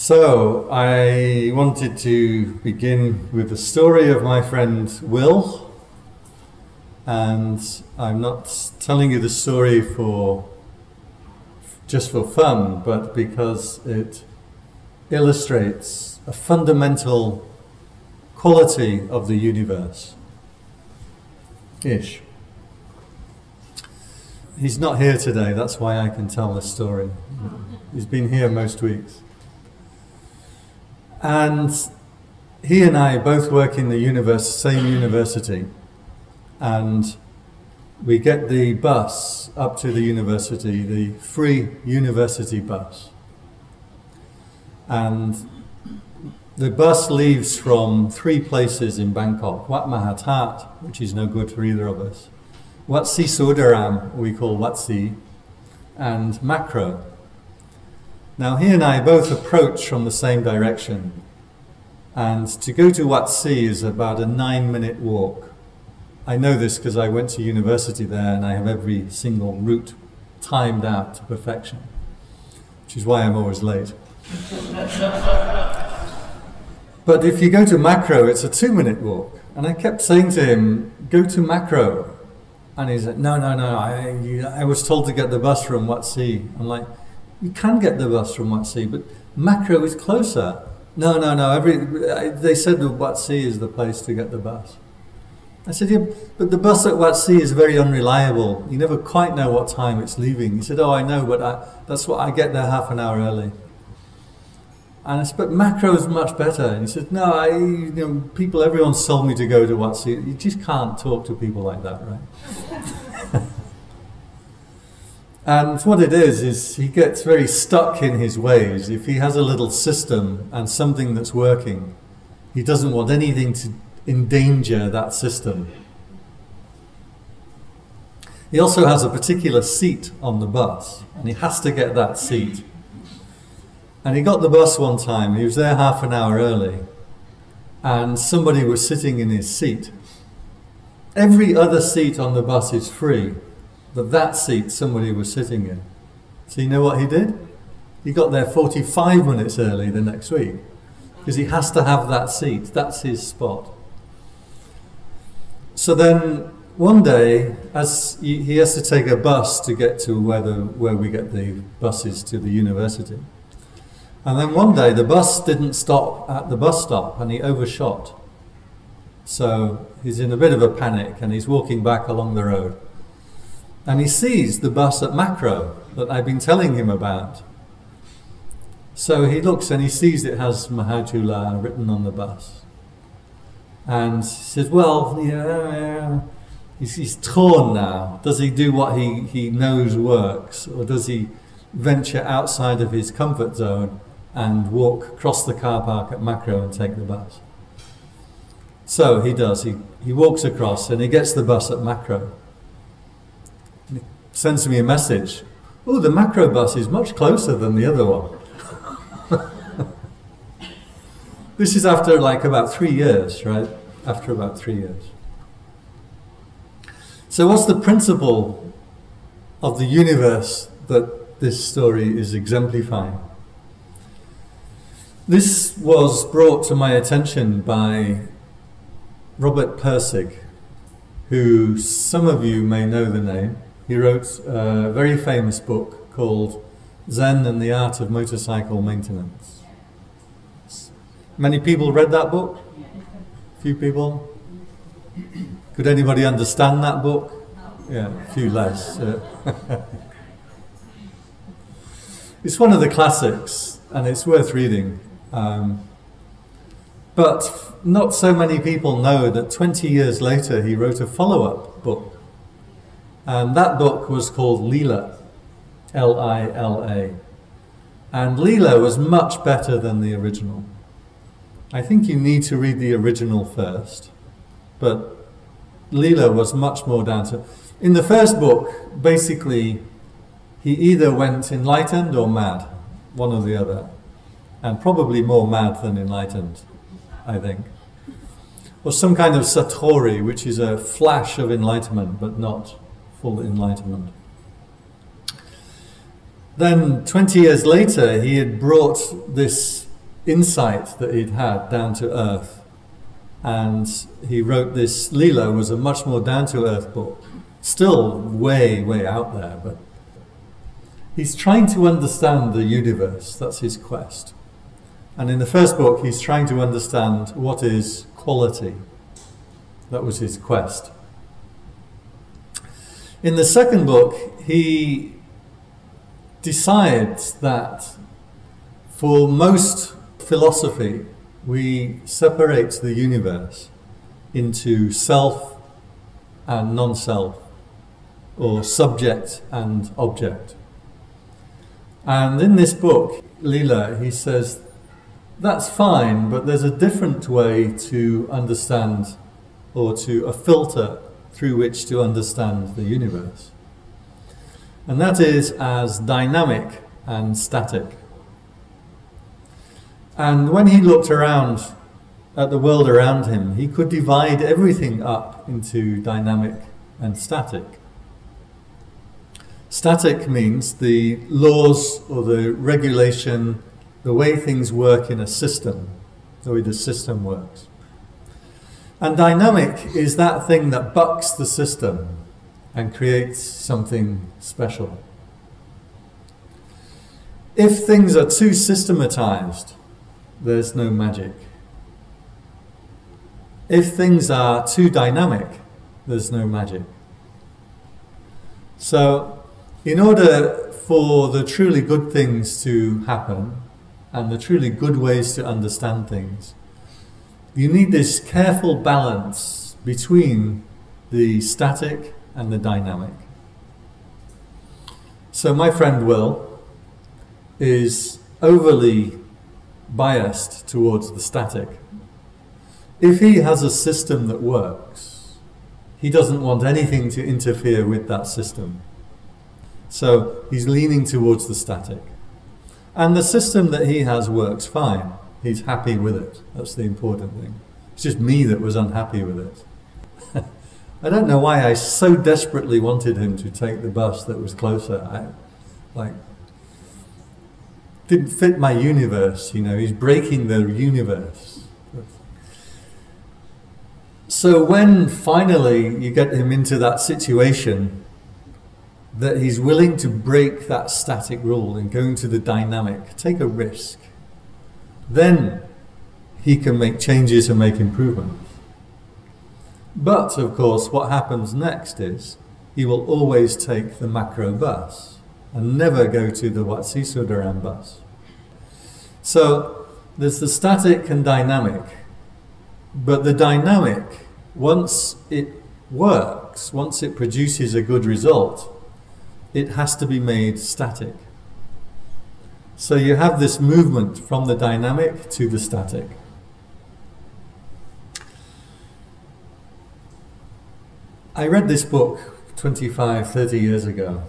So, I wanted to begin with the story of my friend Will. And I'm not telling you the story for just for fun, but because it illustrates a fundamental quality of the universe. Ish. He's not here today, that's why I can tell this story. He's been here most weeks. And he and I both work in the universe, same university, and we get the bus up to the university, the free university bus. And the bus leaves from three places in Bangkok. Wat Maha That, which is no good for either of us. Wat Si Sodaram, we call Wat Si, and Makro, now he and I both approach from the same direction and to go to Wat Si is about a nine minute walk. I know this because I went to university there and I have every single route timed out to perfection, which is why I'm always late. but if you go to Makro, it's a two minute walk. And I kept saying to him, go to Makro. And he said, no, no, no, I, I was told to get the bus from Wat Si. I'm like, you can get the bus from Wat but Makro is closer. No, no, no. Every they said that Wat is the place to get the bus. I said, yeah, but the bus at Wat is very unreliable. You never quite know what time it's leaving. He said, oh, I know, but I, that's what I get there half an hour early. And I said, but Makro is much better. And he said, no, I, you know, people, everyone told me to go to Wat You just can't talk to people like that, right? And what it is, is he gets very stuck in his ways. If he has a little system and something that's working, he doesn't want anything to endanger that system. He also has a particular seat on the bus, and he has to get that seat. And he got the bus one time, he was there half an hour early, and somebody was sitting in his seat. Every other seat on the bus is free, but that seat somebody was sitting in. So you know what he did? He got there 45 minutes early the next week because he has to have that seat. That's his spot. So then one day, as he has to take a bus to get to where, the, where we get the buses to the university. And then one day the bus didn't stop at the bus stop and he overshot. So he's in a bit of a panic and he's walking back along the road and he sees the bus at Makro that I've been telling him about. So he looks and he sees it has Mahachula written on the bus. And he says, well, yeah, he's, he's torn now. Does he do what he, he knows works? Or does he venture outside of his comfort zone and walk across the car park at Makro and take the bus? So he does. He, he walks across and he gets the bus at Makro sends me a message. Oh, the Makro bus is much closer than the other one. this is after like about three years, right? After about three years. So what's the principle of the universe that this story is exemplifying? This was brought to my attention by Robert Pirsig, who some of you may know the name. He wrote a very famous book called Zen and the Art of Motorcycle Maintenance. Many people read that book? Few people? Could anybody understand that book? Yeah, a few less. it's one of the classics and it's worth reading. Um, but not so many people know that 20 years later he wrote a follow-up book and that book was called Lila, L-I-L-A. And Lila was much better than the original. I think you need to read the original first, but Lila was much more down to... In the first book, basically, he either went enlightened or mad, one or the other, and probably more mad than enlightened, I think. Or some kind of satori, which is a flash of enlightenment, but not full enlightenment. Then 20 years later, he had brought this insight that he'd had down to earth. And he wrote this, Lila was a much more down to earth book, still way, way out there, but he's trying to understand the universe. That's his quest. And in the first book, he's trying to understand what is quality. That was his quest. In the second book, he decides that for most philosophy, we separate the universe into self and non self, or subject and object. And in this book, Lila, he says that's fine, but there's a different way to understand or to a filter through which to understand the universe. And that is as dynamic and static. And when he looked around at the world around him, he could divide everything up into dynamic and static. Static means the laws or the regulation, the way things work in a system, the way the system works. And dynamic is that thing that bucks the system and creates something special. If things are too systematized, there's no magic. If things are too dynamic, there's no magic. So, in order for the truly good things to happen and the truly good ways to understand things, you need this careful balance between the static and the dynamic. So my friend Will is overly biased towards the static. If he has a system that works, he doesn't want anything to interfere with that system. So he's leaning towards the static. And the system that he has works fine he's happy with it. That's the important thing. It's just me that was unhappy with it. I don't know why I so desperately wanted him to take the bus that was closer. I, like, didn't fit my universe, you know, he's breaking the universe. So when finally you get him into that situation that he's willing to break that static rule and go into the dynamic, take a risk, then he can make changes and make improvements. But, of course, what happens next is he will always take the Makro bus and never go to the Watsi Sudaram bus. So, there's the static and dynamic, but the dynamic, once it works, once it produces a good result, it has to be made static. So you have this movement from the dynamic to the static. I read this book 25, 30 years ago,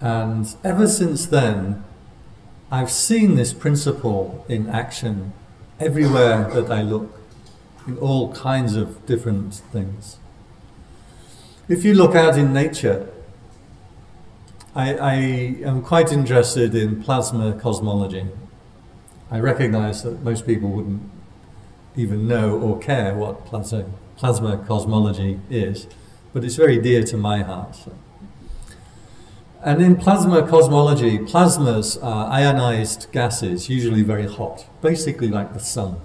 and ever since then, I've seen this principle in action everywhere that I look, in all kinds of different things. If you look out in nature, I, I am quite interested in plasma cosmology. I recognize that most people wouldn't even know or care what plasma, plasma cosmology is, but it's very dear to my heart. And in plasma cosmology, plasmas are ionized gases, usually very hot, basically like the sun.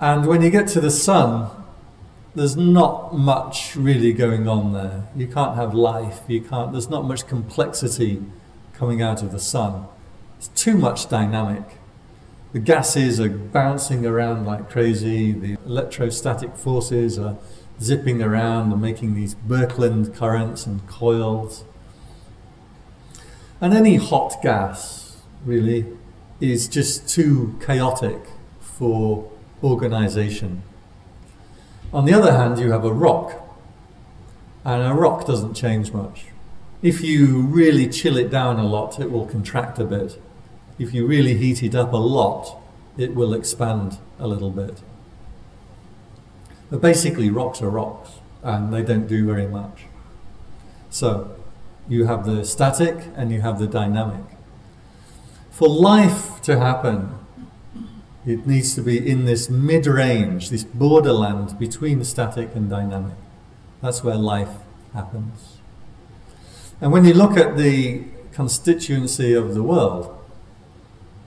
And when you get to the sun, there's not much really going on there. You can't have life. You can't. There's not much complexity coming out of the sun. It's too much dynamic. The gases are bouncing around like crazy. The electrostatic forces are zipping around and making these Birkeland currents and coils. And any hot gas, really, is just too chaotic for organization. On the other hand, you have a rock, and a rock doesn't change much. If you really chill it down a lot, it will contract a bit. If you really heat it up a lot, it will expand a little bit. But basically, rocks are rocks, and they don't do very much. So, you have the static and you have the dynamic. For life to happen, It needs to be in this mid-range, this borderland between static and dynamic. That's where life happens. And when you look at the constituency of the world,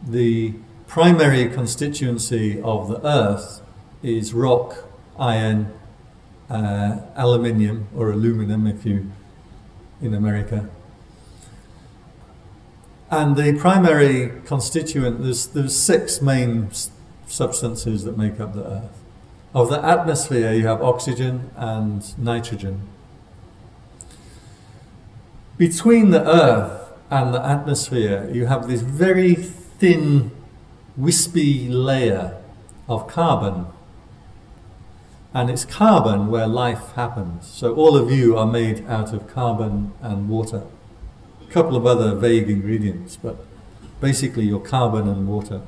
the primary constituency of the Earth is rock, iron, uh, aluminium or aluminum if you in America. And the primary constituent, there's, there's six main substances that make up the Earth. Of the atmosphere, you have oxygen and nitrogen. Between the Earth and the atmosphere, you have this very thin, wispy layer of carbon. And it's carbon where life happens. So all of you are made out of carbon and water a couple of other vague ingredients, but basically your carbon and water.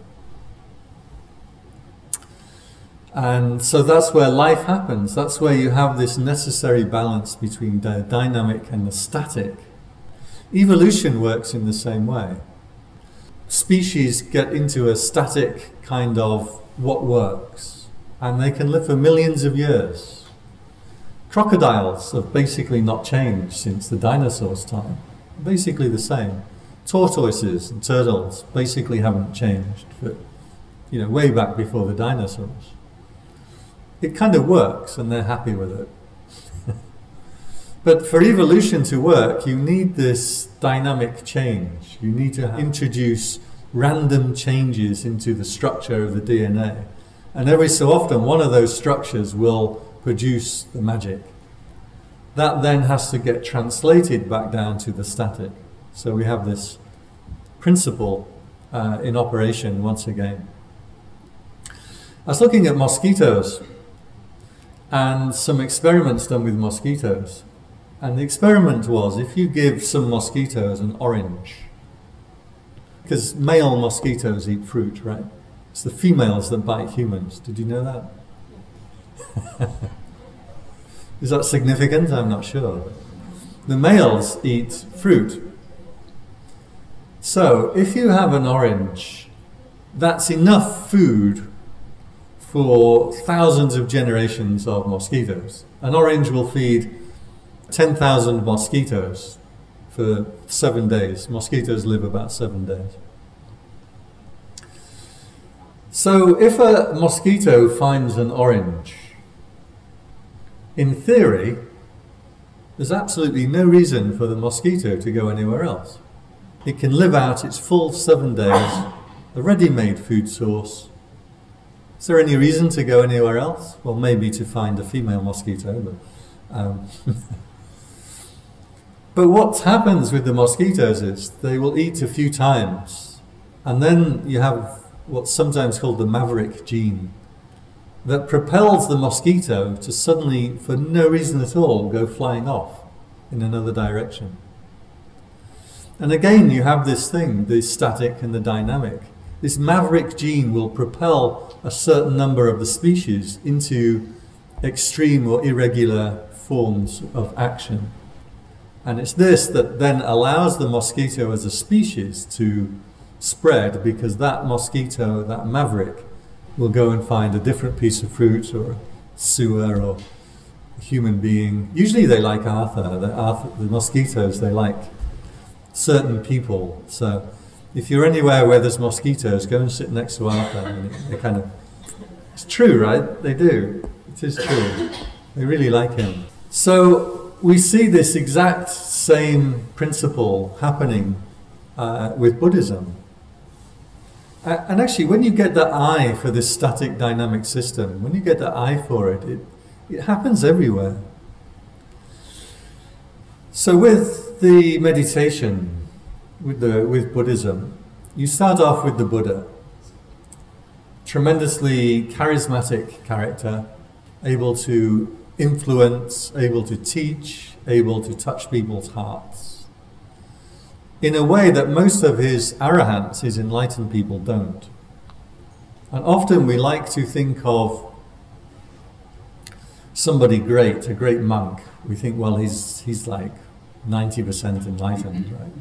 And so that's where life happens. That's where you have this necessary balance between the dynamic and the static. Evolution works in the same way. Species get into a static kind of what works, and they can live for millions of years. Crocodiles have basically not changed since the dinosaurs' time basically the same. Tortoises and turtles basically haven't changed, but you know, way back before the dinosaurs. It kind of works and they're happy with it. but for evolution to work, you need this dynamic change. You need to uh-huh. introduce random changes into the structure of the DNA. And every so often, one of those structures will produce the magic. That then has to get translated back down to the static. So we have this principle uh, in operation once again. I was looking at mosquitoes and some experiments done with mosquitoes. And the experiment was if you give some mosquitoes an orange, because male mosquitoes eat fruit, right? It's the females that bite humans. Did you know that? Is that significant? I'm not sure. The males eat fruit. So if you have an orange, that's enough food for thousands of generations of mosquitoes. An orange will feed 10,000 mosquitoes for seven days. Mosquitoes live about seven days. So if a mosquito finds an orange, in theory, there's absolutely no reason for the mosquito to go anywhere else. It can live out its full seven days, a ready-made food source. Is there any reason to go anywhere else? Well, maybe to find a female mosquito, but... Um, but what happens with the mosquitoes is they will eat a few times, and then you have what's sometimes called the maverick gene that propels the mosquito to suddenly, for no reason at all, go flying off in another direction. And again, you have this thing, the static and the dynamic. This maverick gene will propel a certain number of the species into extreme or irregular forms of action. And it's this that then allows the mosquito as a species to spread because that mosquito, that maverick, will go and find a different piece of fruit or sewer or a human being. Usually they like Arthur. The, Arthur, the mosquitoes, they like certain people. So if you're anywhere where there's mosquitoes, go and sit next to Arthur. And they kind of, it's true, right? They do. It is true. They really like him. So we see this exact same principle happening uh, with Buddhism. And actually, when you get the eye for this static dynamic system, when you get the eye for it, it, it happens everywhere. So with the meditation, with, the, with Buddhism, you start off with the Buddha. Tremendously charismatic character, able to influence, able to teach, able to touch people's hearts in a way that most of his arahants, his enlightened people, don't. And often we like to think of somebody great, a great monk. We think, well, he's, he's like 90% enlightened, right?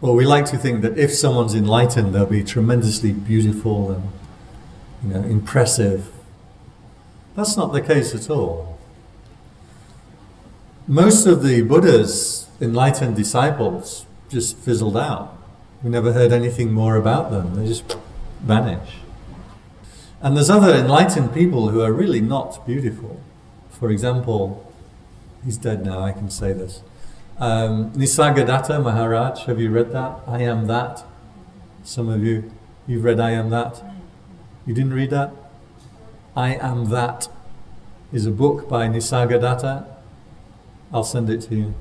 Or we like to think that if someone's enlightened, they'll be tremendously beautiful and you know, impressive. That's not the case at all. Most of the Buddha's enlightened disciples just fizzled out. We never heard anything more about them. They just vanish. And there's other enlightened people who are really not beautiful. For example, he's dead now, I can say this. Um, Nisargadatta Maharaj, have you read that? I am that. Some of you, you've read I am that. You didn't read that? I am that is a book by Nisargadatta. I'll send it to you.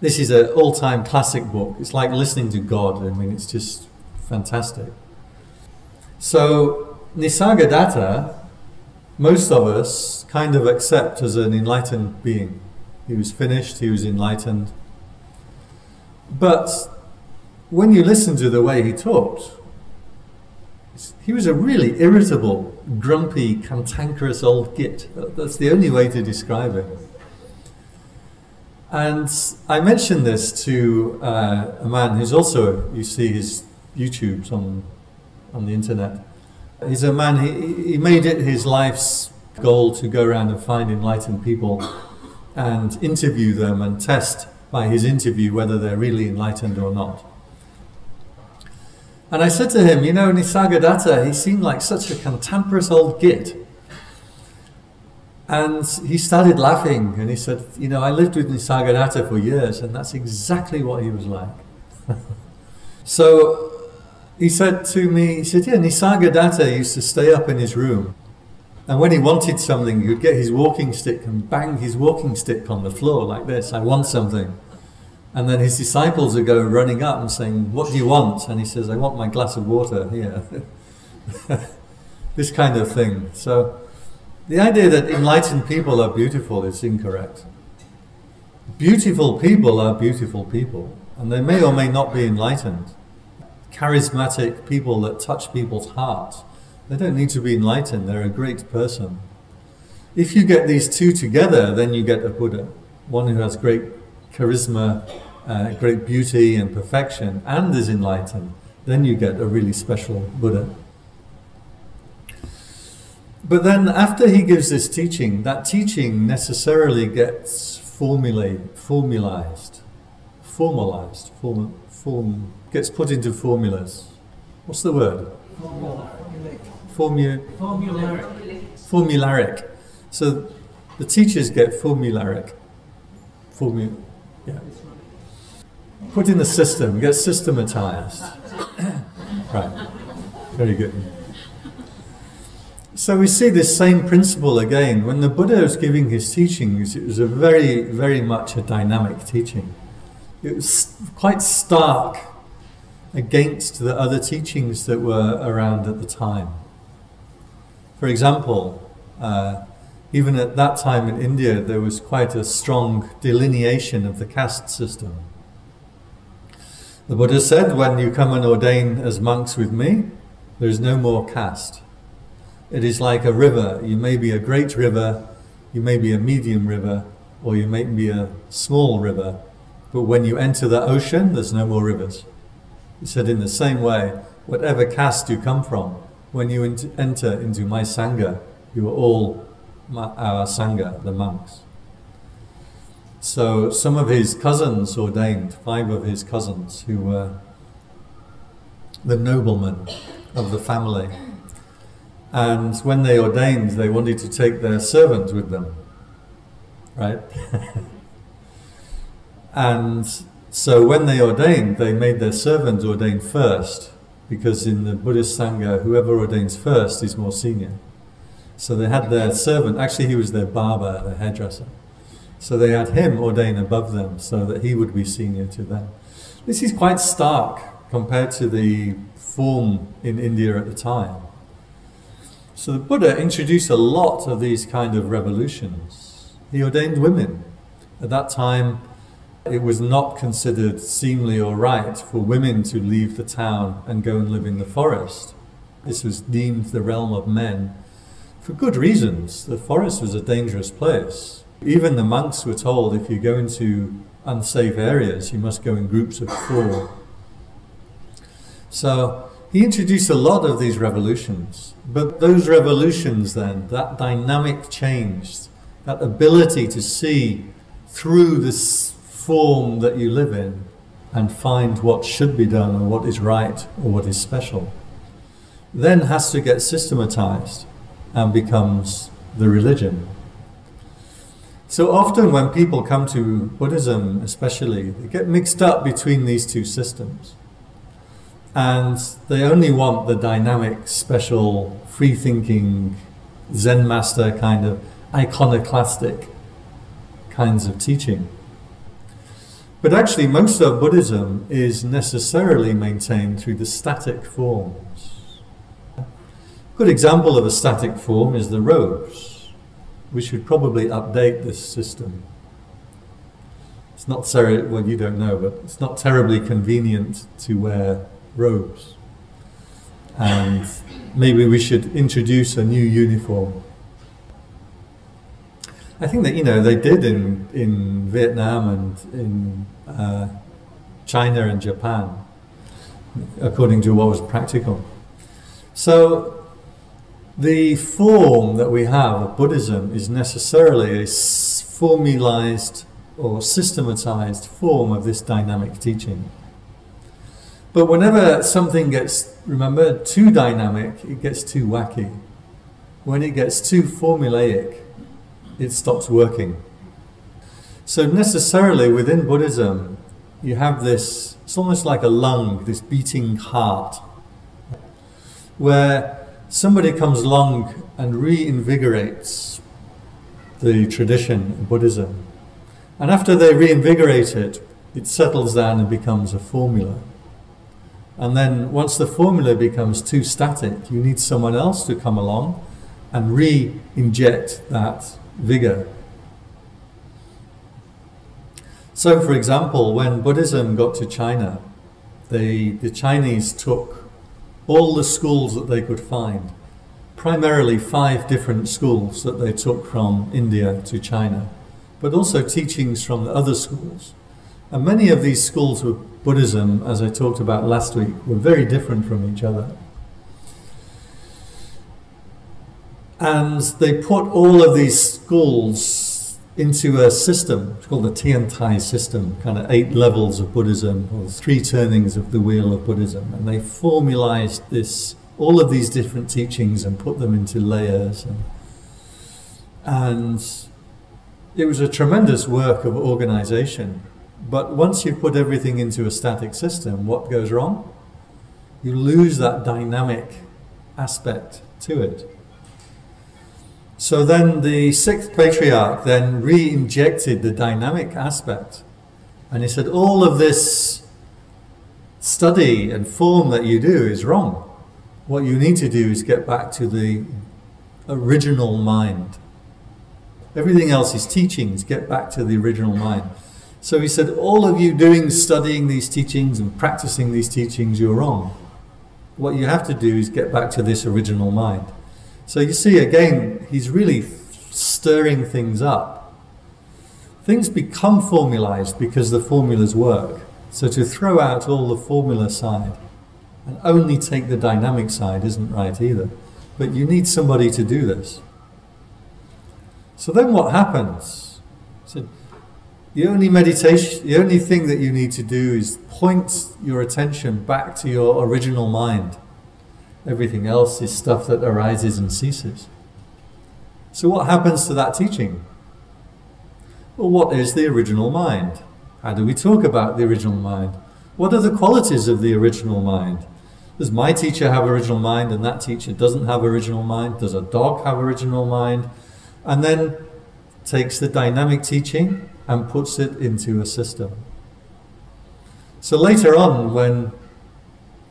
This is an all-time classic book. It's like listening to God. I mean, it's just fantastic. So Nisargadatta, most of us kind of accept as an enlightened being. He was finished, he was enlightened. But when you listen to the way he talked, he was a really irritable, grumpy, cantankerous old git. That's the only way to describe him. And I mentioned this to uh, a man who's also, you see his YouTubes on, on the internet. He's a man, he, he made it his life's goal to go around and find enlightened people and interview them and test by his interview whether they're really enlightened or not. And I said to him, you know, Nisargadatta, he seemed like such a cantankerous old git. And he started laughing and he said, you know, I lived with Nisargadatta for years and that's exactly what he was like. so he said to me, he said, yeah, Nisargadatta used to stay up in his room and when he wanted something, he would get his walking stick and bang his walking stick on the floor like this, I want something. And then his disciples would go running up and saying, what do you want? And he says, I want my glass of water here. this kind of thing. So the idea that enlightened people are beautiful is incorrect. Beautiful people are beautiful people, and they may or may not be enlightened. Charismatic people that touch people's hearts they don't need to be enlightened, they're a great person. If you get these two together, then you get a Buddha. One who has great charisma, uh, great beauty and perfection, and is enlightened. Then you get a really special Buddha. But then after he gives this teaching, that teaching necessarily gets formulated, formalized, formalized, form, form, gets put into formulas. What's the word? Formula formu formularic. formularic. So the teachers get formularic. Formu yeah. Put in the system, get systematized. right. Very good. So we see this same principle again. When the Buddha was giving his teachings, it was a very, very much a dynamic teaching. It was quite stark against the other teachings that were around at the time. For example, uh, even at that time in India, there was quite a strong delineation of the caste system. The Buddha said, when you come and ordain as monks with me, there is no more caste. It is like a river. You may be a great river, you may be a medium river, or you may be a small river. But when you enter the ocean, there's no more rivers. He said, in the same way, whatever caste you come from, when you enter into my Sangha, you are all our Sangha, the monks. So some of his cousins ordained, five of his cousins, who were the noblemen of the family. And when they ordained, they wanted to take their servant with them, right? and so when they ordained, they made their servant ordain first, because in the Buddhist Sangha, whoever ordains first is more senior. So they had their servant, actually he was their barber, their hairdresser. So they had him ordain above them so that he would be senior to them. This is quite stark compared to the form in India at the time. So the Buddha introduced a lot of these kind of revolutions. He ordained women. At that time, it was not considered seemly or right for women to leave the town and go and live in the forest. This was deemed the realm of men for good reasons. The forest was a dangerous place. Even the monks were told if you go into unsafe areas, you must go in groups of four. So he introduced a lot of these revolutions, but those revolutions then, that dynamic change, that ability to see through this form that you live in and find what should be done or what is right or what is special, then has to get systematized and becomes the religion. So often when people come to Buddhism especially, they get mixed up between these two systems and they only want the dynamic, special, free-thinking, Zen master kind of iconoclastic kinds of teaching. But actually most of Buddhism is necessarily maintained through the static forms. A good example of a static form is the robes. We should probably update this system. It's not well you don't know, but it's not terribly convenient to wear robes. And maybe we should introduce a new uniform. I think that, you know, they did in, in Vietnam and in uh, China and Japan, according to what was practical. So the form that we have of Buddhism is necessarily a formalized or systematized form of this dynamic teaching. But whenever something gets, remember, too dynamic, it gets too wacky. When it gets too formulaic, it stops working. So necessarily within Buddhism, you have this, it's almost like a lung, this beating heart, where somebody comes along and reinvigorates the tradition of Buddhism. And after they reinvigorate it, it settles down and becomes a formula. And then once the formula becomes too static, you need someone else to come along and re-inject that vigor. So for example, when Buddhism got to China, they, the Chinese took all the schools that they could find, primarily five different schools that they took from India to China, but also teachings from the other schools. And many of these schools of Buddhism, as I talked about last week, were very different from each other. And they put all of these schools into a system, it's called the Tiantai system, kind of eight levels of Buddhism, or three turnings of the wheel of Buddhism. And they formalized this, all of these different teachings and put them into layers. And, and it was a tremendous work of organization. But once you put everything into a static system, what goes wrong? You lose that dynamic aspect to it. So then the sixth patriarch then re-injected the dynamic aspect. And he said, all of this study and form that you do is wrong. What you need to do is get back to the original mind. Everything else is teachings, get back to the original mind. So he said, all of you doing, studying these teachings and practicing these teachings, you're wrong. What you have to do is get back to this original mind. So you see, again, he's really stirring things up. Things become formalized because the formulas work. So to throw out all the formula side and only take the dynamic side isn't right either. But you need somebody to do this. So then what happens? So the only meditation, the only thing that you need to do is point your attention back to your original mind. Everything else is stuff that arises and ceases. So what happens to that teaching? Well, what is the original mind? How do we talk about the original mind? What are the qualities of the original mind? Does my teacher have original mind and that teacher doesn't have original mind? Does a dog have original mind? And then takes the dynamic teaching and puts it into a system. So later on, when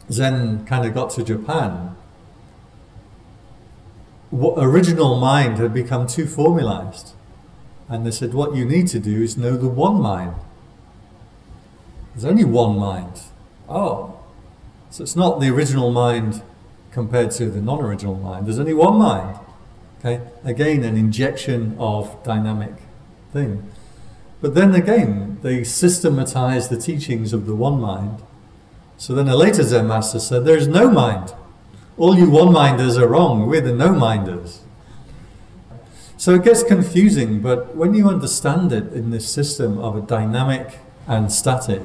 Zen kind of got to Japan, what original mind had become too formalized. And they said, what you need to do is know the one mind. There's only one mind. Oh, so it's not the original mind compared to the non-original mind. There's only one mind. Okay, again, an injection of dynamic thing. But then again, they systematize the teachings of the one mind So then a later Zen master said, There is no mind. All you one minders are wrong. We're the no minders. So it gets confusing, but when you understand it in this system of a dynamic and static,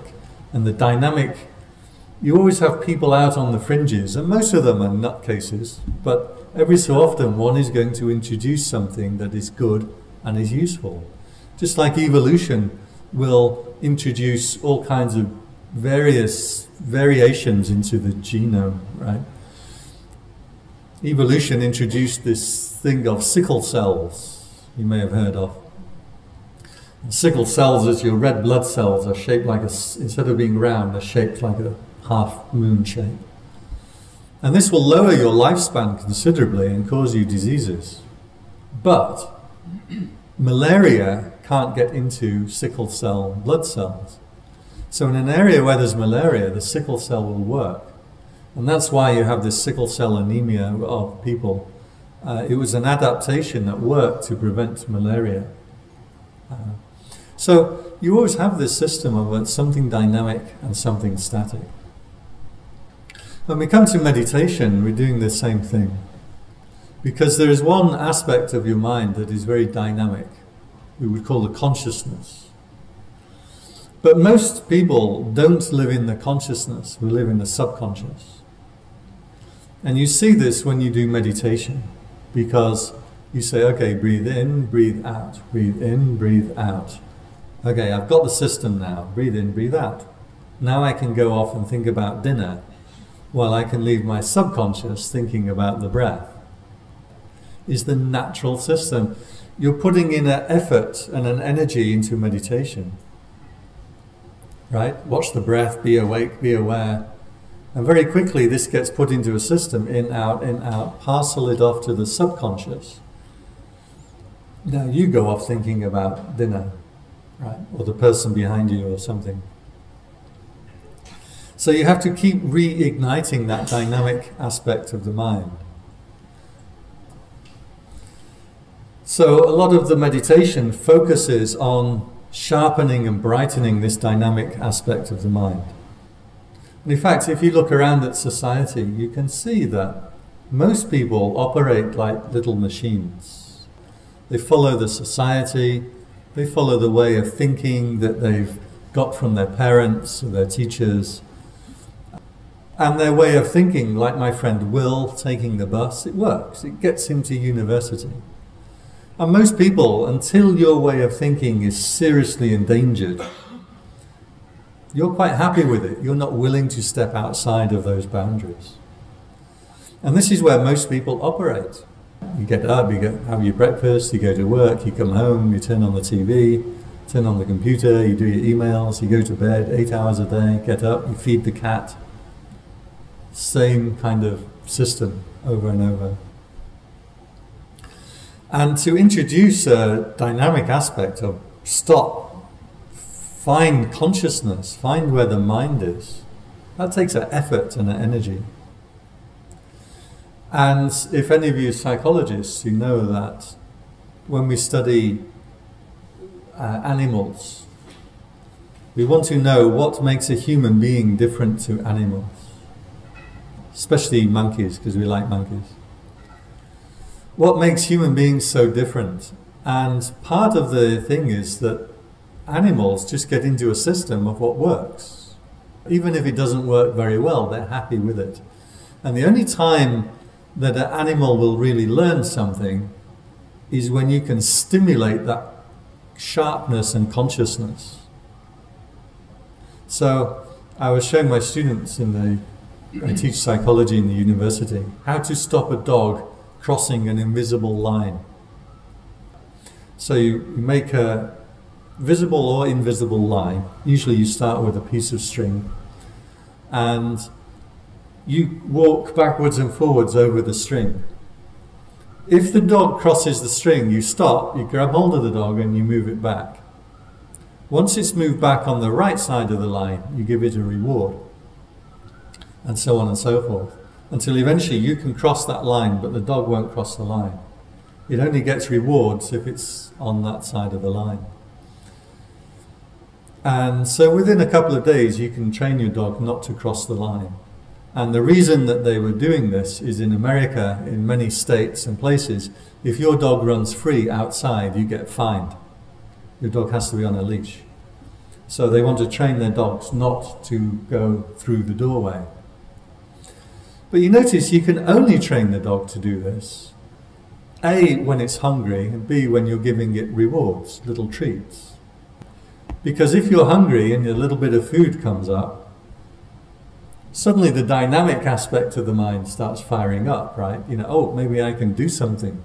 and the dynamic, you always have people out on the fringes, and most of them are nutcases, but every so often one is going to introduce something that is good and is useful. Just like evolution will introduce all kinds of various variations into the genome, right? Evolution introduced this thing of sickle cells, you may have heard of. Sickle cells, as your red blood cells, are shaped like a, instead of being round, they're shaped like a half moon shape. And this will lower your lifespan considerably and cause you diseases. But malaria can't get into sickle cell blood cells. So in an area where there's malaria, the sickle cell will work. And that's why you have this sickle cell anemia of people. Uh, it was an adaptation that worked to prevent malaria. Uh, so you always have this system of something dynamic and something static. When we come to meditation, we're doing the same thing. Because there is one aspect of your mind that is very dynamic. We would call the consciousness. But most people don't live in the consciousness, we live in the subconscious. And you see this when you do meditation, because you say, okay, breathe in, breathe out, breathe in, breathe out. Okay, I've got the system now, breathe in, breathe out. Now I can go off and think about dinner, while I can leave my subconscious thinking about the breath. Is the natural system. You're putting in an effort and an energy into meditation right? Watch the breath, be awake, be aware. And very quickly, this gets put into a system in, out, in, out, parcel it off to the subconscious. Now you go off thinking about dinner, right? Or the person behind you or something. So you have to keep reigniting that dynamic aspect of the mind. So a lot of the meditation focuses on sharpening and brightening this dynamic aspect of the mind. And in fact, if you look around at society, you can see that most people operate like little machines. They follow the society, they follow the way of thinking that they've got from their parents or their teachers. And their way of thinking, like my friend Will taking the bus, it works. It gets him to university. And most people, until your way of thinking is seriously endangered, you're quite happy with it. You're not willing to step outside of those boundaries. And this is where most people operate. You get up, you get, have your breakfast, you go to work, you come home, you turn on the TV, turn on the computer, you do your emails, you go to bed eight hours a day, get up, you feed the cat. Same kind of system over and over. And to introduce a dynamic aspect of stop, find consciousness, find where the mind is, that takes an effort and an energy. And if any of you psychologists, you know that when we study uh, animals, we want to know what makes a human being different to animals, especially monkeys, because we like monkeys what makes human beings so different? And part of the thing is that animals just get into a system of what works. Even if it doesn't work very well, they're happy with it. And the only time that an animal will really learn something is when you can stimulate that sharpness and consciousness. So I was showing my students in the, I teach psychology in the university, how to stop a dog crossing an invisible line. So you, you make a visible or invisible line. Usually you start with a piece of string and you walk backwards and forwards over the string. If the dog crosses the string, you stop, you grab hold of the dog and you move it back. Once it's moved back on the right side of the line, you give it a reward, and so on and so forth until eventually you can cross that line, but the dog won't cross the line. It only gets rewards if it's on that side of the line. And so within a couple of days, you can train your dog not to cross the line. And the reason that they were doing this is in America, in many states and places, if your dog runs free outside, you get fined. Your dog has to be on a leash. So they want to train their dogs not to go through the doorway. But you notice you can only train the dog to do this. A, when it's hungry, and B, when you're giving it rewards, little treats. Because if you're hungry and a little bit of food comes up, suddenly the dynamic aspect of the mind starts firing up, right? You know, oh, maybe I can do something.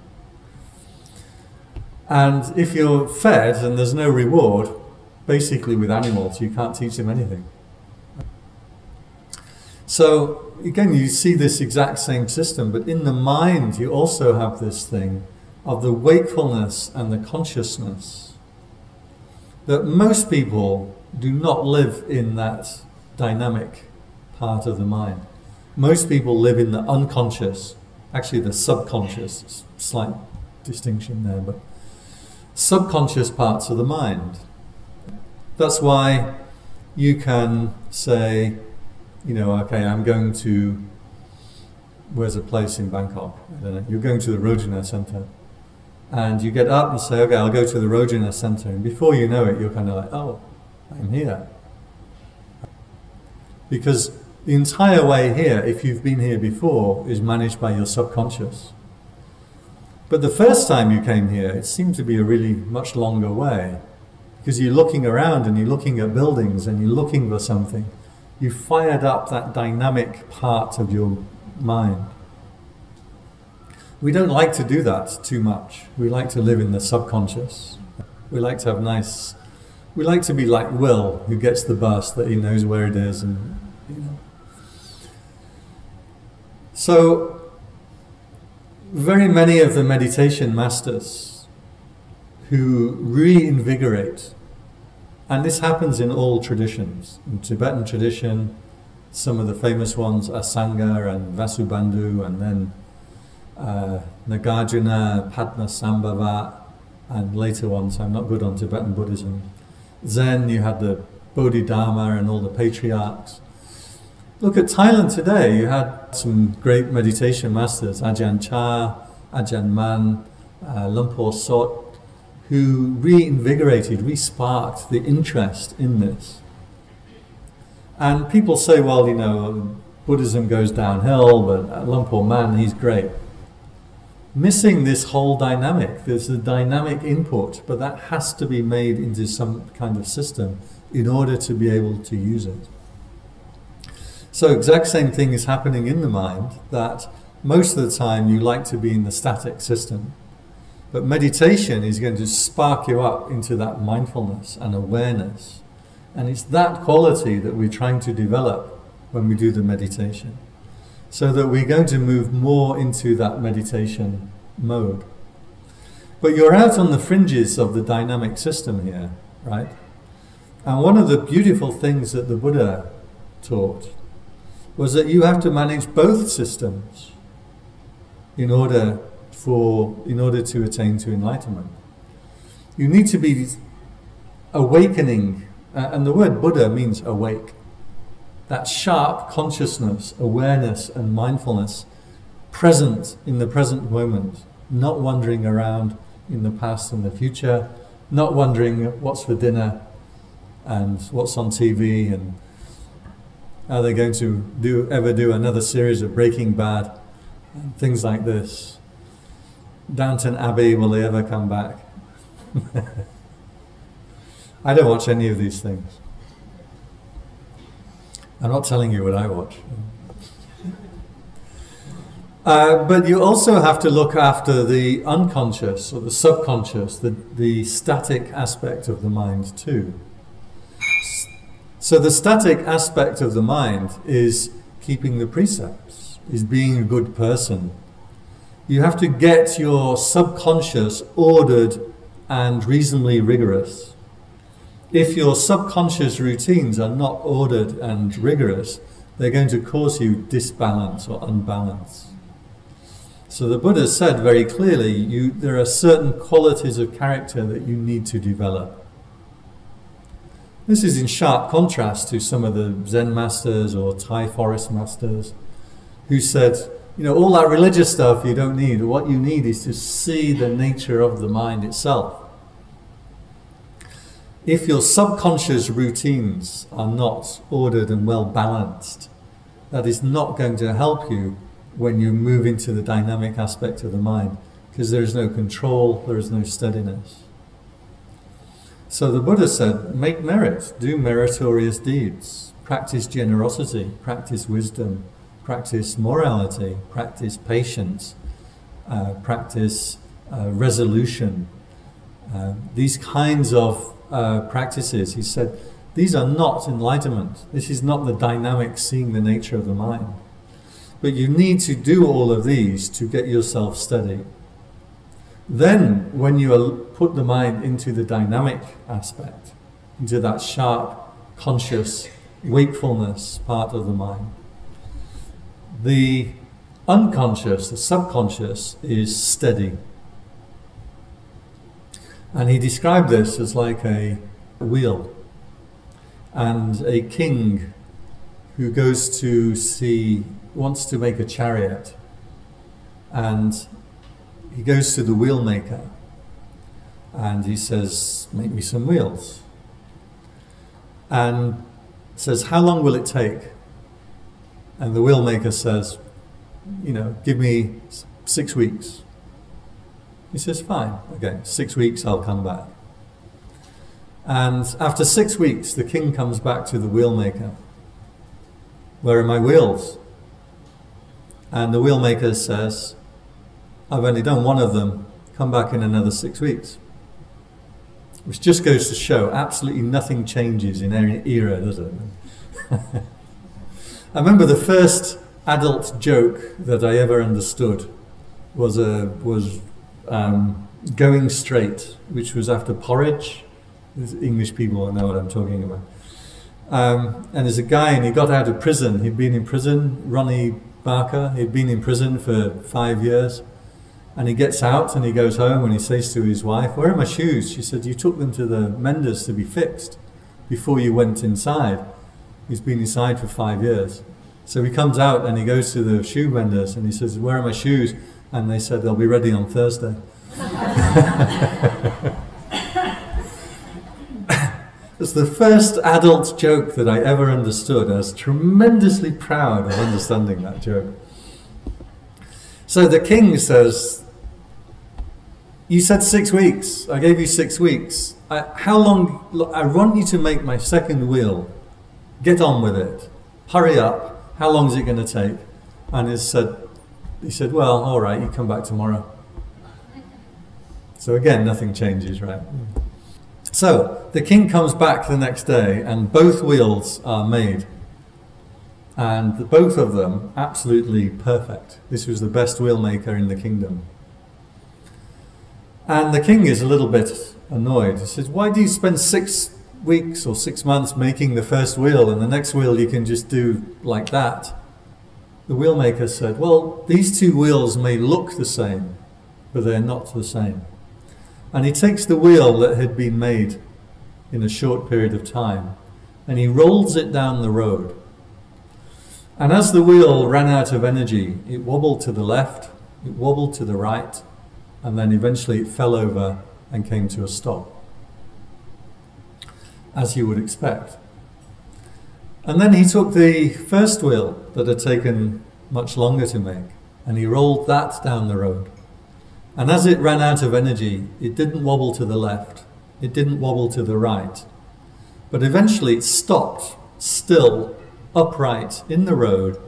And if you're fed and there's no reward, basically with animals, you can't teach them anything. So again, you see this exact same system, but in the mind, you also have this thing of the wakefulness and the consciousness that most people do not live in that dynamic part of the mind. Most people live in the unconscious, actually the subconscious, slight distinction there, but subconscious parts of the mind. That's why you can say, you know, okay, I'm going to, where's a place in Bangkok? I don't know. You're going to the Rojana Center. And you get up and say, okay, I'll go to the Rojana Center. And before you know it, you're kind of like, oh, I'm here. Because the entire way here, if you've been here before, is managed by your subconscious. But the first time you came here, it seemed to be a really much longer way. Because you're looking around and you're looking at buildings and you're looking for something. You fired up that dynamic part of your mind. We don't like to do that too much. We like to live in the subconscious. We like to have nice, we like to be like Will, who gets the bus, that he knows where it is and, you know. So, very many of the meditation masters who reinvigorate, and this happens in all traditions, in Tibetan tradition, some of the famous ones, are Asanga and Vasubandhu, and then uh, Nagarjuna, Padmasambhava, and later ones, I'm not good on Tibetan Buddhism. Zen, you had the Bodhidharma and all the patriarchs. Look at Thailand today. You had some great meditation masters, Ajahn Chah, Ajahn Mun, uh, Luang Por Sot, who reinvigorated, re-sparked the interest in this. And people say, well, you know, Buddhism goes downhill, but Luang Por Mun, he's great. Missing this whole dynamic. There's a dynamic input, but that has to be made into some kind of system in order to be able to use it. So exact same thing is happening in the mind that most of the time you like to be in the static system. But meditation is going to spark you up into that mindfulness and awareness. And it's that quality that we're trying to develop when we do the meditation. So that we're going to move more into that meditation mode. But you're out on the fringes of the dynamic system here, right? And one of the beautiful things that the Buddha taught was that you have to manage both systems in order for in order to attain to enlightenment. You need to be awakening, uh, and the word Buddha means awake. That sharp consciousness, awareness, and mindfulness present in the present moment, not wandering around in the past and the future, not wondering what's for dinner and what's on TV and are they going to do ever do another series of Breaking Bad? and Things like this. Downton Abbey, will they ever come back? I don't watch any of these things. I'm not telling you what I watch. Uh, but you also have to look after the unconscious or the subconscious, the, the static aspect of the mind too. So the static aspect of the mind is keeping the precepts, is being a good person. You have to get your subconscious ordered and reasonably rigorous. If your subconscious routines are not ordered and rigorous, they're going to cause you disbalance or unbalance. So the Buddha said very clearly, you, there are certain qualities of character that you need to develop. This is in sharp contrast to some of the Zen masters or Thai forest masters who said, you know, all that religious stuff you don't need. What you need is to see the nature of the mind itself. If your subconscious routines are not ordered and well balanced, that is not going to help you when you move into the dynamic aspect of the mind because there is no control, there is no steadiness. So the Buddha said, make merit, do meritorious deeds, practice generosity, practice wisdom, practice morality, practice patience, uh, practice uh, resolution. Uh, these kinds of uh, practices, he said, these are not enlightenment. This is not the dynamic seeing the nature of the mind. But you need to do all of these to get yourself steady. Then, when you put the mind into the dynamic aspect, into that sharp, conscious wakefulness part of the mind, the unconscious, the subconscious, is steady. And he described this as like a wheel and a king who goes to see, wants to make a chariot, and he goes to the wheel maker and he says, Make me some wheels. And says, How long will it take? And the wheel maker says, You know, give me six weeks. He says, Fine, okay, six weeks, I'll come back. And after six weeks, the king comes back to the wheelmaker. Where are my wheels? And the wheelmaker says, I've only done one of them, come back in another six weeks. Which just goes to show absolutely nothing changes in any era, does it? I remember the first adult joke that I ever understood was a was um, going straight, which was after porridge English people know what I'm talking about. Um, and there's a guy, and he got out of prison. He'd been in prison, Ronnie Barker. He'd been in prison for five years. And he gets out and he goes home and he says to his wife, Where are my shoes? She said, You took them to the menders to be fixed before you went inside. He's been inside for five years. So he comes out and he goes to the shoe vendors and he says, Where are my shoes? And they said, They'll be ready on Thursday. It's the first adult joke that I ever understood. I was tremendously proud of understanding that joke. So the king says, You said six weeks. I gave you six weeks. I, how long? I want you to make my second wheel. Get on with it. Hurry up. How long is it going to take? And he said, he said, Well, all right, you come back tomorrow. So again, nothing changes, right? So the king comes back the next day, and both wheels are made. And both of them absolutely perfect. This was the best wheel maker in the kingdom. And the king is a little bit annoyed. He says, Why do you spend six weeks or six months making the first wheel, and the next wheel you can just do like that? The wheelmaker said, Well, these two wheels may look the same, but they're not the same. And he takes the wheel that had been made in a short period of time and he rolls it down the road. And as the wheel ran out of energy, it wobbled to the left, it wobbled to the right, and then eventually it fell over and came to a stop, as you would expect. And then he took the first wheel that had taken much longer to make, and he rolled that down the road. And as it ran out of energy, it didn't wobble to the left, it didn't wobble to the right, but eventually it stopped, still, upright in the road,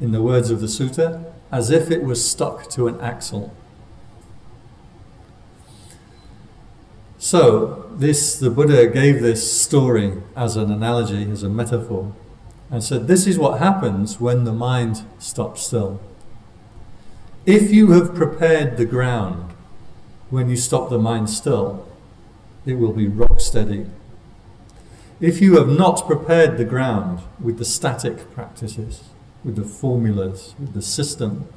in the words of the sutta, as if it was stuck to an axle. So, this the Buddha gave this story as an analogy, as a metaphor, and said this is what happens when the mind stops still. If you have prepared the ground when you stop the mind still, it will be rock steady. If you have not prepared the ground with the static practices, with the formulas, with the system,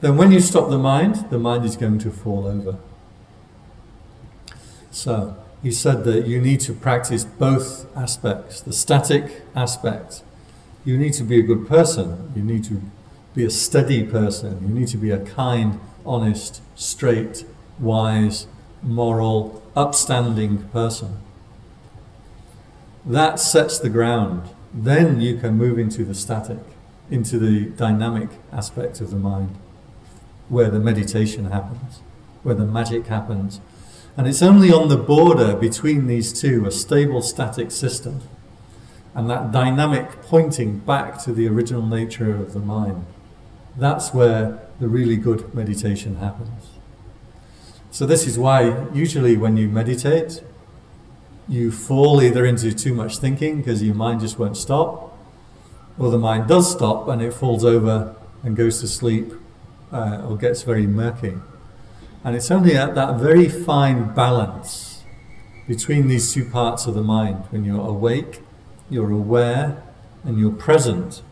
then when you stop the mind, the mind is going to fall over. So, he said that you need to practice both aspects the static aspect. You need to be a good person, you need to be a steady person, you need to be a kind, honest, straight, wise, moral, upstanding person. That sets the ground. Then you can move into the static, into the dynamic aspect of the mind, where the meditation happens, where the magic happens. And it's only on the border between these two, a stable static system, and that dynamic pointing back to the original nature of the mind. That's where the really good meditation happens. So this is why usually when you meditate, you fall either into too much thinking because your mind just won't stop, or the mind does stop and it falls over and goes to sleep uh, or gets very murky. And it's only at that very fine balance between these two parts of the mind, when you're awake, you're aware, and you're present.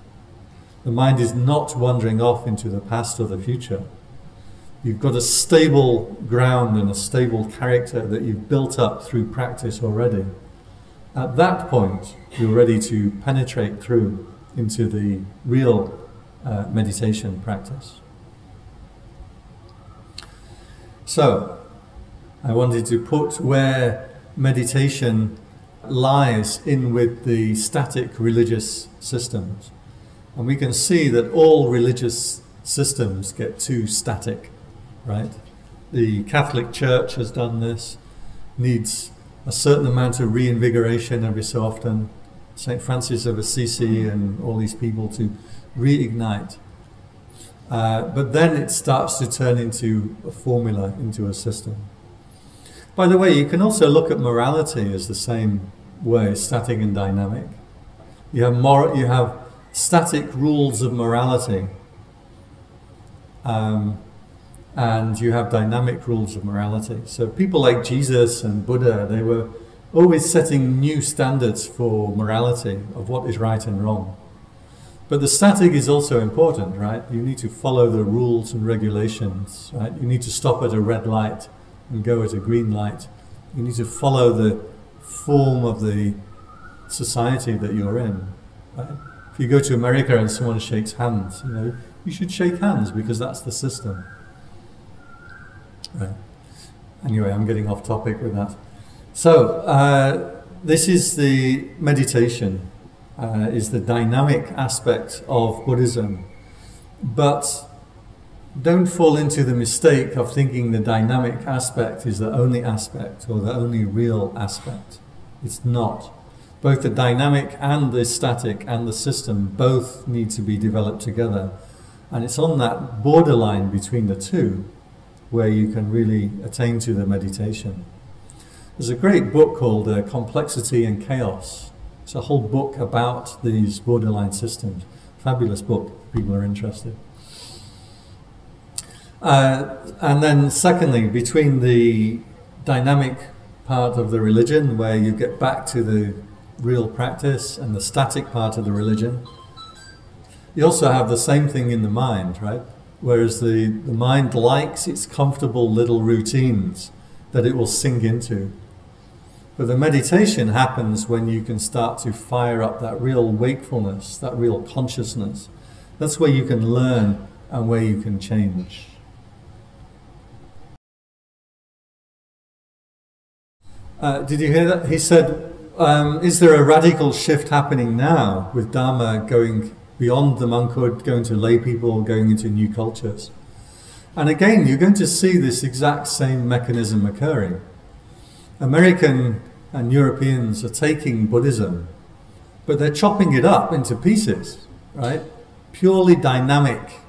The mind is not wandering off into the past or the future. You've got a stable ground and a stable character that you've built up through practice already. At that point, you're ready to penetrate through into the real uh, meditation practice. So, I wanted to put where meditation lies in with the static religious systems. And we can see that all religious systems get too static right? The Catholic Church has done this, needs a certain amount of reinvigoration every so often. St. Francis of Assisi and all these people to reignite. Uh, but then it starts to turn into a formula, into a system. By the way, you can also look at morality as the same way, static and dynamic. You have, mor- you have static rules of morality. Um, and you have dynamic rules of morality. So people like Jesus and Buddha, they were always setting new standards for morality of what is right and wrong. But the static is also important, right? You need to follow the rules and regulations, right? You need to stop at a red light and go at a green light. You need to follow the form of the society that you're in. Right? If you go to America and someone shakes hands, you know, you should shake hands because that's the system. Right. Anyway, I'm getting off topic with that. So, uh, this is the meditation, uh, is the dynamic aspect of Buddhism. But don't fall into the mistake of thinking the dynamic aspect is the only aspect or the only real aspect. It's not. Both the dynamic and the static and the system both need to be developed together. And it's on that borderline between the two where you can really attain to the meditation. There's a great book called uh, Complexity and Chaos. It's a whole book about these borderline systems. Fabulous book, people are interested. Uh, and then, secondly, between the dynamic part of the religion, where you get back to the real practice, and the static part of the religion, you also have the same thing in the mind, right? Whereas the, the mind likes its comfortable little routines that it will sink into. But the meditation happens when you can start to fire up that real wakefulness, that real consciousness. That's where you can learn and where you can change. Uh, did you hear that? He said, um, Is there a radical shift happening now with Dharma going beyond the monkhood, going to lay people, going into new cultures. And again, you're going to see this exact same mechanism occurring. American and Europeans are taking Buddhism, but they're chopping it up into pieces, right? Purely dynamic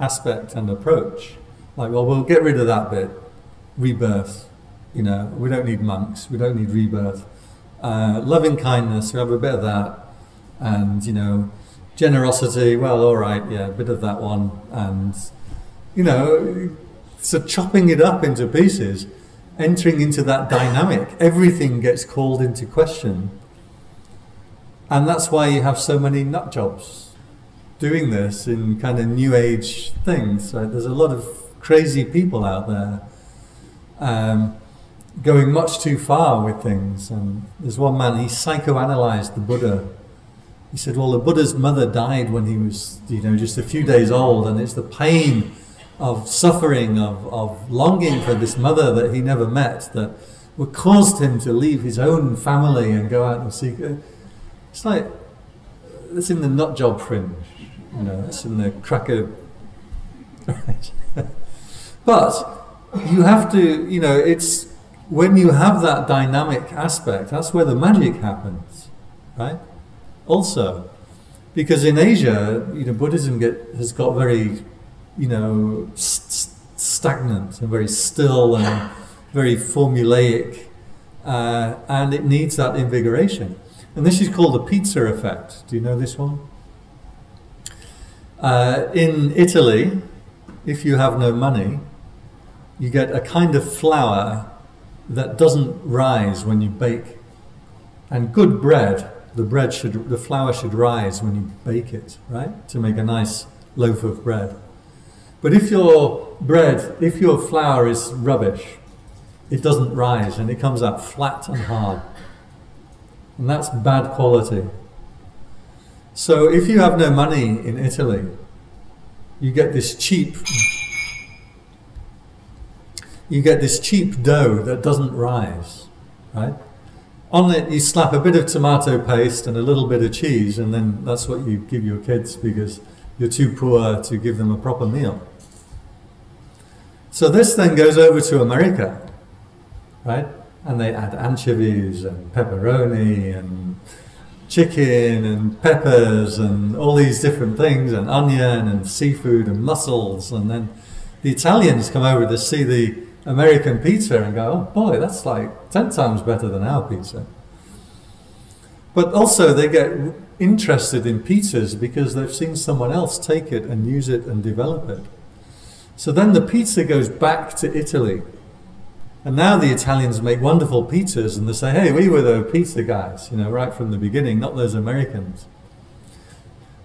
aspect and approach. Like, well, we'll get rid of that bit, rebirth. You know, we don't need monks, we don't need rebirth. Uh, loving kindness, we have a bit of that. And, you know, generosity, well, all right, yeah, a bit of that one. And, you know, so chopping it up into pieces, entering into that dynamic, everything gets called into question. And that's why you have so many nut jobs doing this in kind of new age things. Right? There's a lot of crazy people out there. Um, going much too far with things. And there's one man, he psychoanalyzed the Buddha. He said, well, the Buddha's mother died when he was, you know, just a few days old, and it's the pain of suffering, of, of longing for this mother that he never met that caused him to leave his own family and go out and seek. It's like, it's in the nut job fringe, you know, it's in the cracker. but you have to, you know, it's when you have that dynamic aspect, that's where the magic happens, right? Also, because in Asia, you know, Buddhism get, has got very, you know, st stagnant and very still and very formulaic, uh, and it needs that invigoration. And this is called the pizza effect. Do you know this one? Uh, in Italy, if you have no money, you get a kind of flour that doesn't rise when you bake. And good bread, the bread should, the flour should rise when you bake it, right? To make a nice loaf of bread. But if your bread, if your flour is rubbish, it doesn't rise and it comes out flat and hard. And that's bad quality. So if you have no money in Italy, you get this cheap you get this cheap dough that doesn't rise, right? On it you slap a bit of tomato paste and a little bit of cheese and then that's what you give your kids because you're too poor to give them a proper meal. So this then goes over to America right? And they add anchovies and pepperoni and chicken and peppers and all these different things and onion and seafood and mussels and then the Italians come over to see the American pizza and go, oh boy, that's like 10 times better than our pizza. But also they get interested in pizzas because they've seen someone else take it and use it and develop it. So then the pizza goes back to Italy and now the Italians make wonderful pizzas and they say, hey, we were the pizza guys, you know, right from the beginning, not those Americans.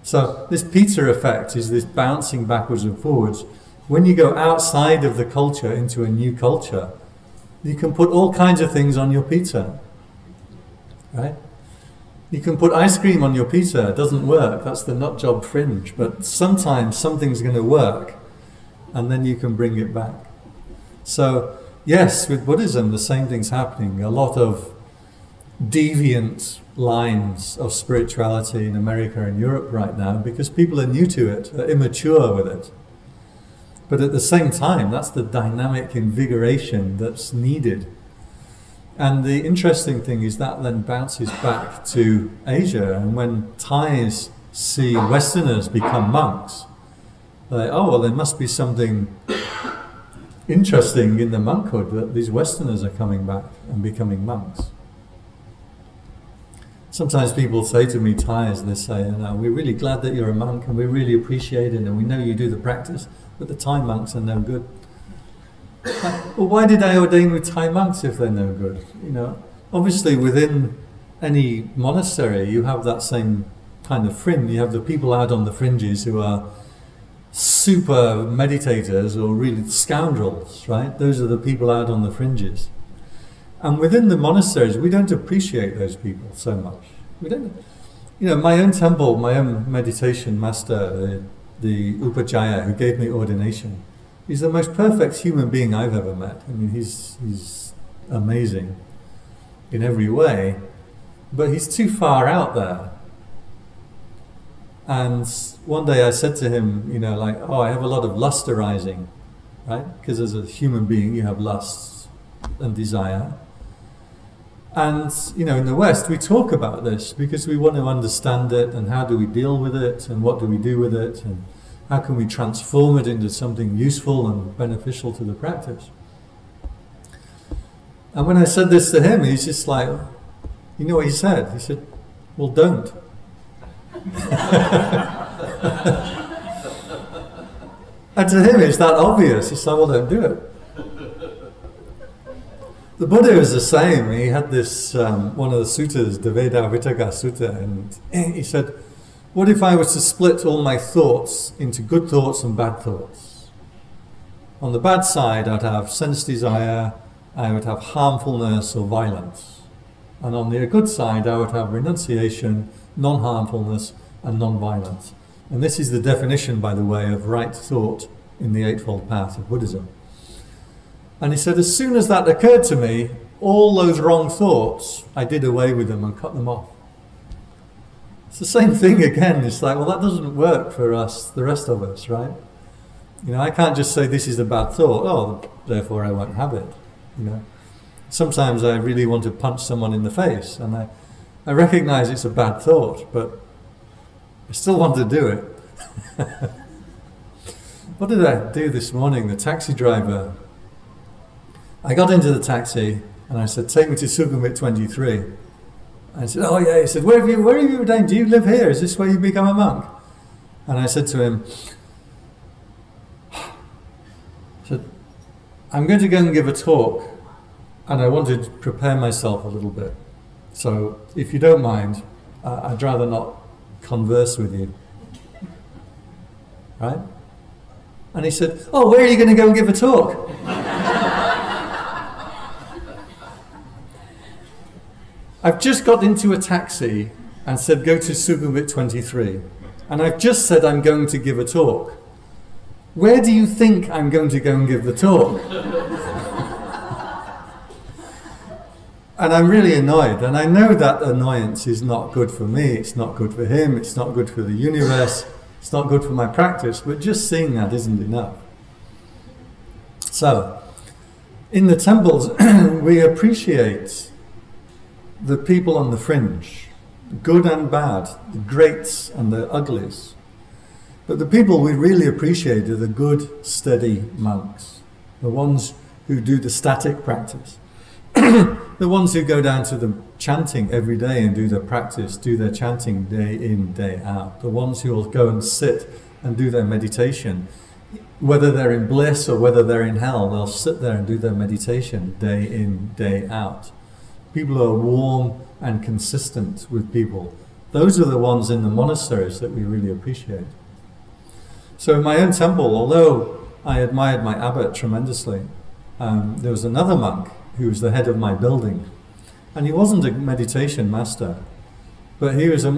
So this pizza effect is this bouncing backwards and forwards. When you go outside of the culture into a new culture, you can put all kinds of things on your pizza, right? You can put ice cream on your pizza, it doesn't work, that's the nut job fringe, but sometimes something's going to work and then you can bring it back. So yes, with Buddhism, the same thing's happening. A lot of deviant lines of spirituality in America and Europe right now because people are new to it, are immature with it. But at the same time, that's the dynamic invigoration that's needed. And the interesting thing is that then bounces back to Asia. And when Thais see Westerners become monks, like, oh, well, there must be something interesting in the monkhood that these Westerners are coming back and becoming monks. Sometimes people say to me, Thais, they say, you know, we're really glad that you're a monk and we really appreciate it and we know you do the practice, but the Thai monks are no good. well, why did I ordain with Thai monks if they're no good? You know, obviously within any monastery you have that same kind of fringe. You have the people out on the fringes who are super meditators or really scoundrels, right? Those are the people out on the fringes. And within the monasteries, we don't appreciate those people so much. We don't, you know, my own temple, my own meditation master, the, the Upajjhaya who gave me ordination, he's the most perfect human being I've ever met. I mean, he's, he's amazing in every way, but he's too far out there and one day I said to him, you know, like, oh, I have a lot of lust arising, right? Because as a human being, you have lust and desire. And, you know, in the West, we talk about this because we want to understand it and how do we deal with it and what do we do with it and how can we transform it into something useful and beneficial to the practice. And when I said this to him, he's just like, you know what he said? He said, well, don't. And to him it's that obvious. He said, well, don't do it. The Buddha was the same. He had this, um, one of the suttas, the Dvedhavitakka Sutta, and he said, what if I was to split all my thoughts into good thoughts and bad thoughts? On the bad side, I'd have sense desire, I would have harmfulness or violence. And on the good side, I would have renunciation, non harmfulness, and non violence. And this is the definition, by the way, of right thought in the Eightfold Path of Buddhism. And he said, as soon as that occurred to me, all those wrong thoughts, I did away with them and cut them off. It's the same thing again. It's like, well, that doesn't work for us, the rest of us, right? You know, I can't just say this is a bad thought. Oh, therefore I won't have it. You know, sometimes I really want to punch someone in the face, and I, I recognize it's a bad thought, but I still want to do it. what did I do this morning? The taxi driver. I got into the taxi and I said, "Take me to Sukhumvit 23." I said, "Oh yeah." He said, "Where have you? Where have you ordained? Do you live here? Is this where you become a monk?" And I said to him, said, I'm going to go and give a talk, and I want to prepare myself a little bit. So, if you don't mind, uh, I'd rather not converse with you. Right? And he said, Oh, where are you going to go and give a talk? I've just got into a taxi and said, Go to Sukhumvit 23. And I've just said I'm going to give a talk. Where do you think I'm going to go and give the talk? And I'm really annoyed. And I know that annoyance is not good for me, it's not good for him, it's not good for the universe, it's not good for my practice, but just seeing that isn't enough. So, in the temples, we appreciate the people on the fringe, good and bad, the greats and the uglies. But the people we really appreciate are the good, steady monks, the ones who do the static practice, the ones who go down to the chanting every day and do their practice, do their chanting day in, day out, the ones who will go and sit and do their meditation. Whether they're in bliss or whether they're in hell, they'll sit there and do their meditation day in, day out. People who are warm and consistent with people. Those are the ones in the monasteries that we really appreciate. So in my own temple, although I admired my abbot tremendously, um, there was another monk who was the head of my building. And he wasn't a meditation master, but he was a,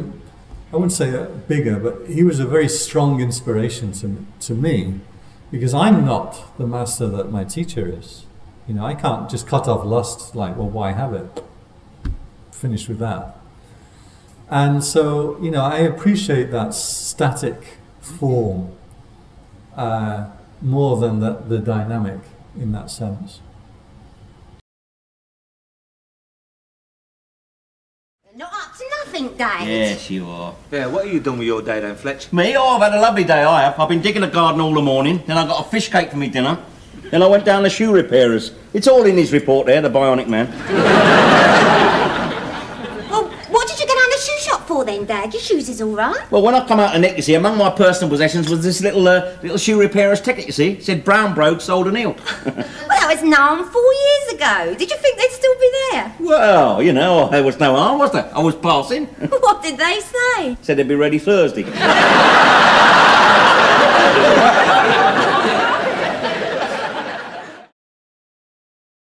I wouldn't say a bigger, but he was a very strong inspiration to, to me because I'm not the master that my teacher is. You know, I can't just cut off lust like, well, why have it? Finish with that. And so, you know, I appreciate that static form uh, more than the, the dynamic in that sense. Nothing, Dad. Yes, you are. Yeah, what are you doing with your day then, Fletch? Me? Oh, I've had a lovely day, I have. I've been digging the garden all the morning, then I got a fish cake for me dinner, then I went down to shoe repairers. It's all in his report there, the bionic man. sure then, Dad. Your shoes is all right. Well, when I come out of Nickersey, among my personal possessions was this little uh, little shoe repairer's ticket, you see. It said Brown broke, soled a heeled. well, that was known four years ago. Did you think they'd still be there? Well, you know, there was no harm, was there? I was passing. what did they say? Said they'd be ready Thursday.